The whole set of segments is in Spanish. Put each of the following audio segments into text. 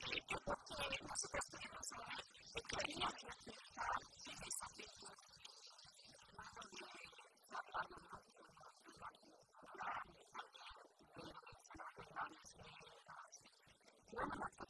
de ser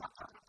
no muestras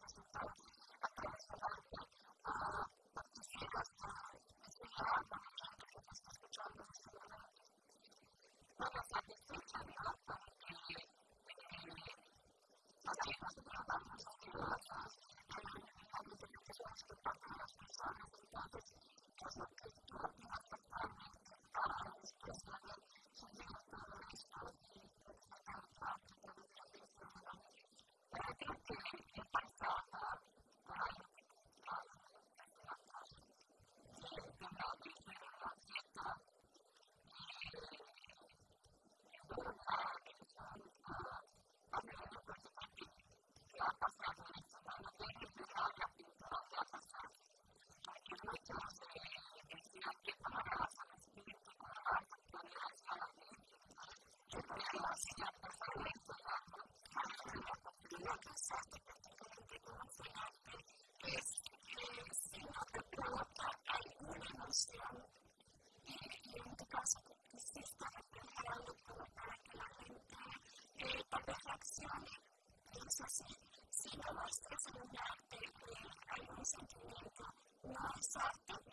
en un arte algún sentimiento,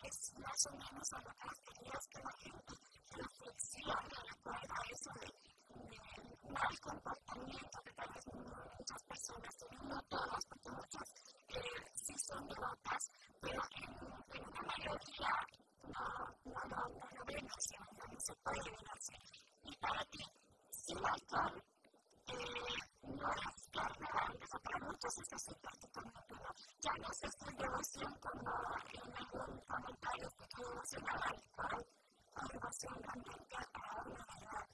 es más o menos a lo que querías que la gente reflexione de acuerdo a eso de, de mal comportamiento que tal vez muchas personas no todas, porque muchas sí son devotas, pero en, en una mayoría no, no, no, no ven así, no. Y para ti, alcohol, eh, no es para muchos es así prácticamente, pero ya no se estoy devoción como en algún comentario que tu devoción al alcohol o devoción realmente a una verdad.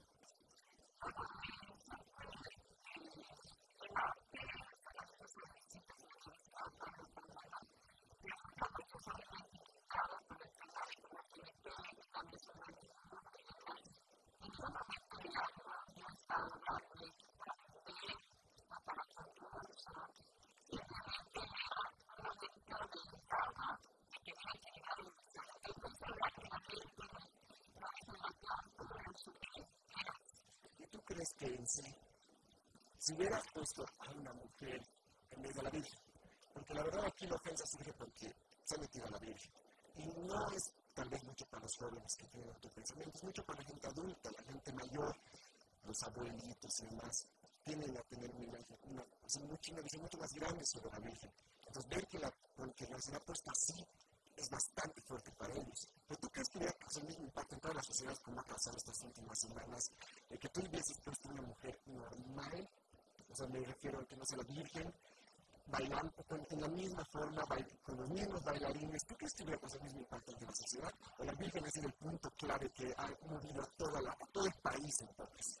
Crees que en sí, si hubieras puesto a una mujer en vez de la Virgen, porque la verdad aquí la ofensa surge porque se ha metido a la Virgen, y no es tal vez mucho para los jóvenes que tienen tu pensamiento, es mucho para la gente adulta, la gente mayor, los abuelitos y demás, tienen a tener una, una, una visión mucho más grande sobre la Virgen. Entonces, ver que la, que la ha puesto así es bastante fuerte para ellos. Pero tú crees que hubiera causado el mismo impacto en todas las sociedades como ha causado estas últimas semanas, eh, que tú hubieses puesto una mujer normal, o sea, me refiero a que no sea la virgen, bailando con, en la misma forma, con los mismos bailarines. ¿Tú crees que hubiera causado el mismo impacto en la sociedad? ¿O la virgen ha sido el punto clave que ha movido a, toda la, a todo el país entonces?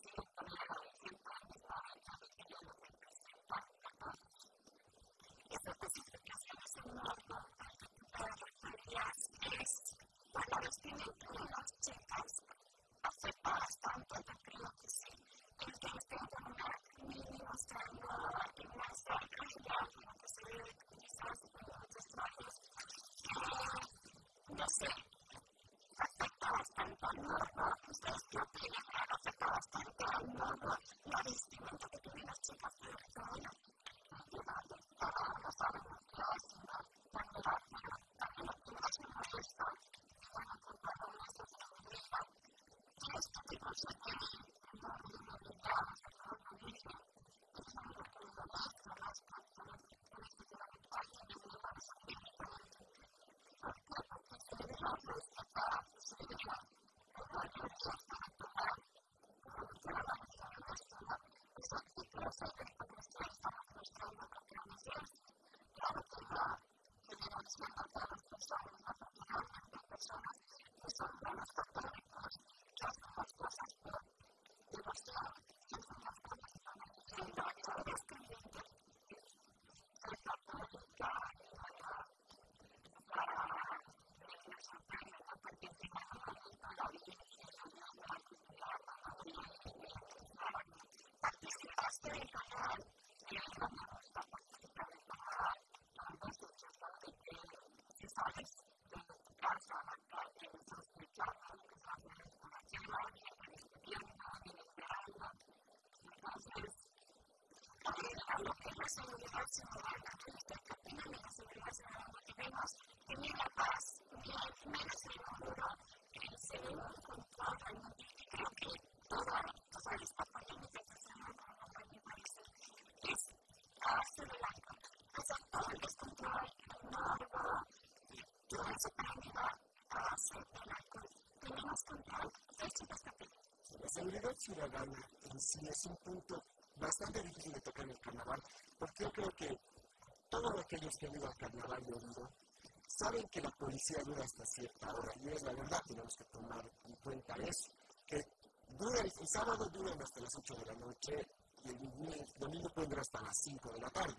La seguridad ciudadana en sí es un punto bastante difícil de tocar en el carnaval, porque yo creo que todos aquellos que han ido al carnaval y oído saben que la policía dura hasta cierta hora, y es la verdad, tenemos que tomar en cuenta eso, que dura, el, sábado duran hasta las 8 de la noche y el, domingo pueden hasta las 5 de la tarde.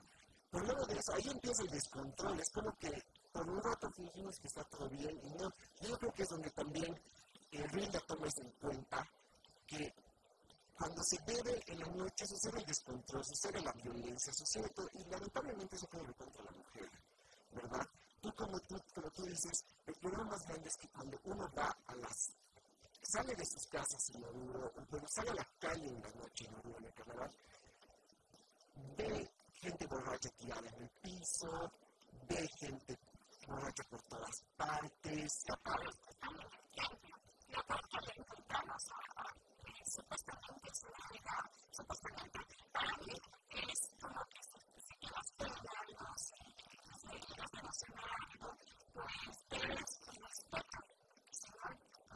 Pero luego de eso, ahí empieza el descontrol, es como que por un rato fingimos que está todo bien y no. Yo creo que es donde también el RINDA toma en cuenta, que cuando se bebe en la noche sucede el descontrol, sucede la violencia, sucede todo, y lamentablemente eso puede contra la mujer, ¿verdad? Tú como, tú como tú dices, el problema más grande es que cuando uno va a las sale de sus casas en Oruro, o cuando sale a la calle en la noche en Oruro, en el carnaval, ve gente borracha tirada en el piso, ve gente borracha por todas partes. Que ahora, supuestamente es una realidad, supuestamente para mí es como que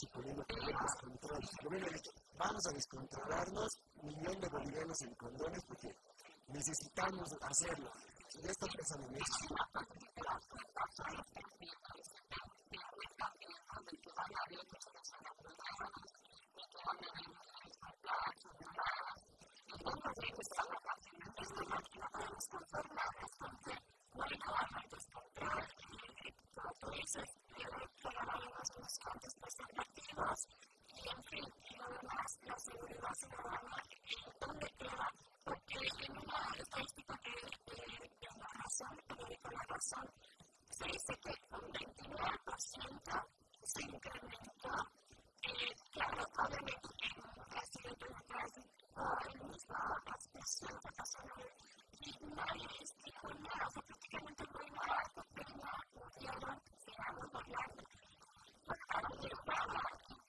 el respeto, ¿sí? Porque es así, ustedes quieren una melodía de mi pasador, siempre fueron las autoridades, señor, y las autoridades de control policial, suponiendo que hay descontrol. El gobierno ha dicho, vamos a descontrolarnos, millón de bolivianos en condones porque necesitamos hacerlo. Ya está pensando en eso. humanas,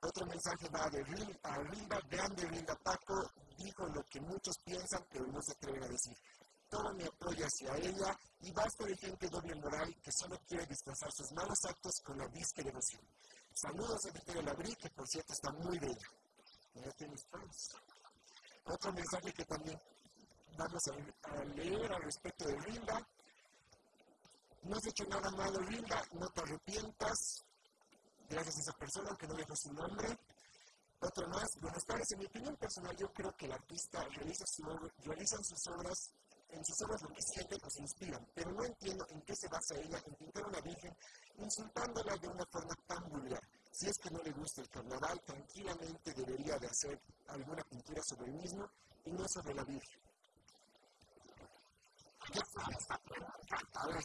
Otro mensaje va de Rinda, a Rinda, grande Rinda Paco, dijo lo que muchos piensan, pero no se atreven a decir todo mi apoyo hacia ella y basta de gente doble moral que solo quiere disfrazar sus malos actos con la disque. Saludos a Victoria Labrí, que por cierto está muy bella. Ya tienes fans. Otro mensaje que también vamos a, leer al respecto de Rinda. No has hecho nada malo, Rinda, no te arrepientas. Gracias a esa persona, aunque no dejo su nombre. Otro más, buenas tardes. En mi opinión personal, yo creo que el artista realiza, su realiza sus obras en sus obras lo que sienten o se inspiran, pero no entiendo en qué se basa ella en pintar una virgen insultándola de una forma tan vulgar. Si es que no le gusta el carnaval, tranquilamente debería de hacer alguna pintura sobre el mismo y no sobre la virgen. A ver.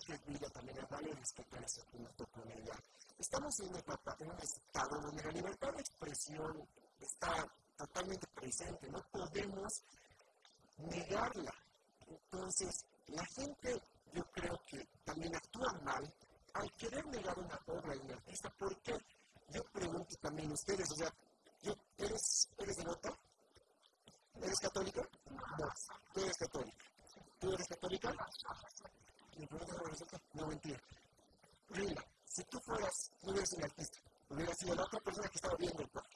creo que ella también vale respetar ese punto con ella. Estamos en, un estado donde la libertad de expresión está totalmente presente, no podemos negarla. Entonces, la gente, yo creo que también actúa mal al querer negar una obra de un artista. ¿Por qué? Yo pregunto también ustedes, o sea, ¿eres, ¿eres devota? ¿Eres católica? No, tú eres católica. ¿Tú eres católica? No, mentira. Mira, si tú fueras, no hubieras un artista, hubieras sido la otra persona que estaba viendo el cuadro.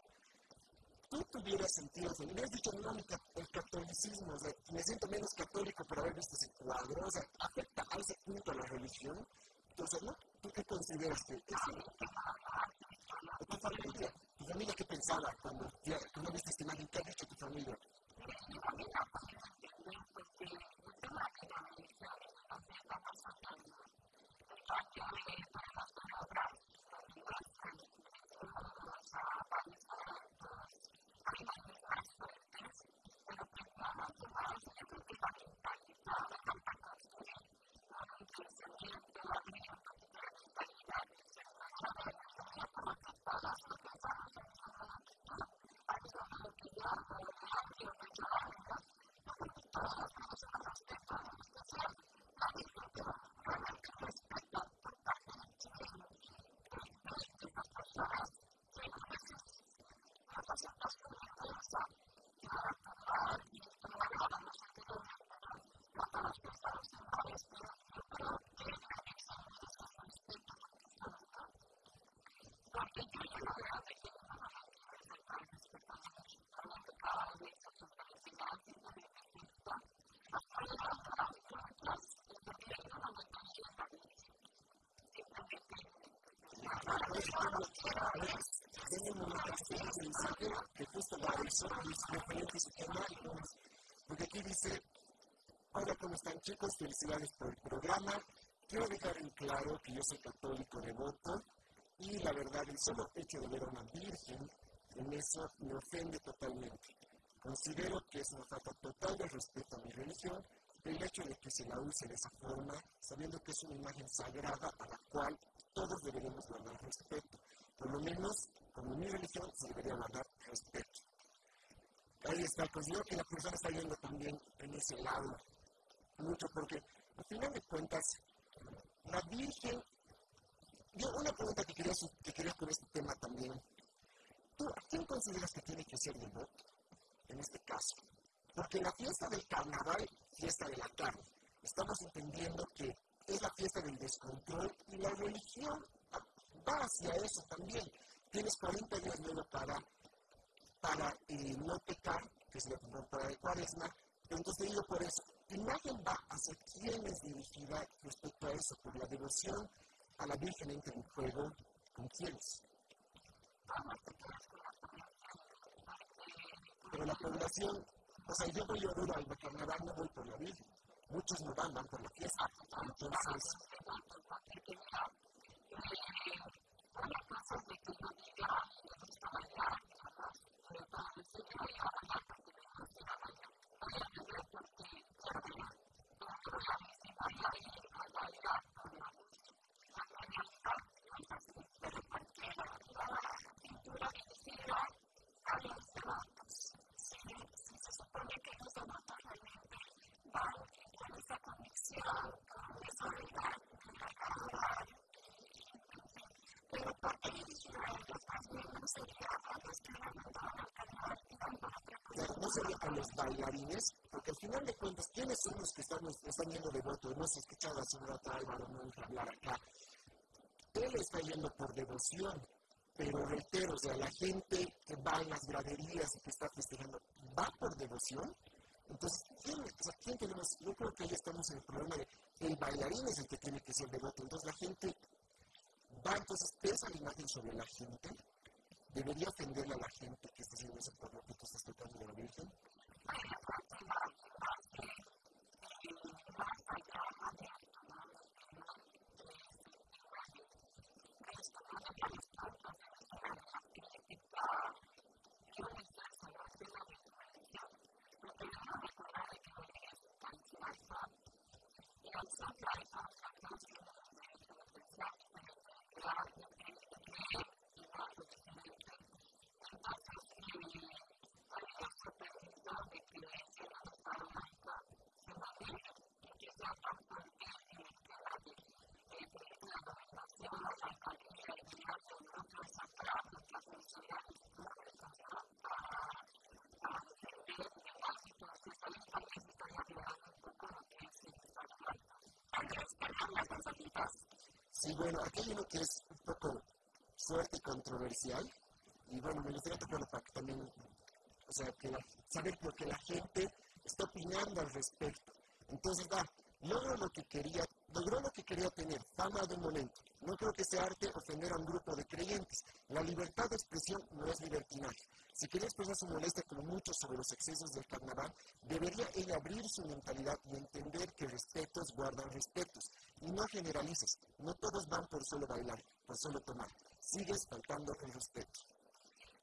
Tú tuvieras sentido, me hubieras dicho, no, el catolicismo, o sea, me siento menos católico por haber visto ese cuadro, o sea, afecta a ese punto a la religión. Entonces, ¿no? ¿Tú qué consideras que es? ¿Tu familia? ¿Tu familia qué pensaba cuando, cuando viste esta imagen? ¿Qué ha dicho tu familia? que justo porque aquí dice, hola, ¿cómo están chicos? Felicidades por el programa. Quiero dejar en claro que yo soy católico devoto y la verdad el solo hecho de ver a una virgen en eso me ofende totalmente. Considero que es una falta total de respeto a mi religión el hecho de que se la use de esa forma, sabiendo que es una imagen sagrada a la cual todos deberíamos guardar respeto. Por lo menos, como mi religión, se debería guardar respeto. Ahí está, considero que la persona está yendo también en ese lado, mucho porque, al final de cuentas, la Virgen, una pregunta que quería, que quería con este tema también, ¿tú a quién consideras que tiene que ser devoto en este caso? Porque la fiesta del carnaval, fiesta de la carne, estamos entendiendo que es la fiesta del descontrol y la religión va hacia eso también. Tienes 40 días luego para, para eh, no pecar, que es la temporada de cuaresma, entonces digo por eso, imagen va hacia quién es dirigida respecto a eso, por la devoción a la Virgen entra en juego, ¿con quiénes? Pero la población, o sea, yo voy a Oruro al carnaval, no voy por la Virgen. Muchos no van, van por la fiesta. Entonces, no sería con los bailarines, porque al final de cuentas, ¿quiénes son los que están, están yendo de voto? Hemos escuchado a señora Álvaro no hablar acá. Él está yendo por devoción, pero reitero, o sea, la gente que va en las graderías y que está festejando, ¿va por devoción? Entonces, ¿quién, o sea, ¿quién tenemos? Yo creo que ahí estamos en el problema de el bailarín es el que tiene que ser devoto. Entonces, la gente va, entonces pesa la imagen sobre la gente ¿Debería ofenderle a la gente que está haciendo ese por lo que tú estás de la Virgen? Sometimes Sí, bueno, aquí hay que es un poco fuerte y controversial, y bueno, me gustaría tocarlo para que también, o sea, que saber lo que la gente está opinando al respecto. Entonces, va, logro lo que quería, logró lo que quería tener, fama de un momento. No creo que sea arte ofender a un grupo de creyentes. La libertad de expresión no es libertinaje. Si quería expresar su molestia como mucho sobre los excesos del carnaval, debería ella abrir su mentalidad y entender que respetos guardan respetos. Y no generalices, no todos van por solo bailar, por solo tomar. Sigues faltando el respeto.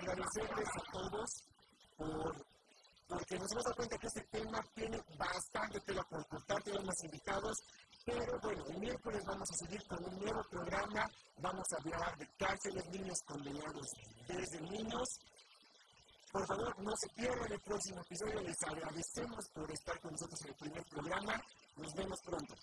agradecerles a todos por, porque nos hemos dado cuenta que este tema tiene bastante tela por cortar, tenemos invitados, pero bueno, el miércoles vamos a seguir con un nuevo programa, vamos a hablar de cárceles, niños condenados desde niños. Por favor, no se pierdan el próximo episodio, les agradecemos por estar con nosotros en el primer programa, nos vemos pronto.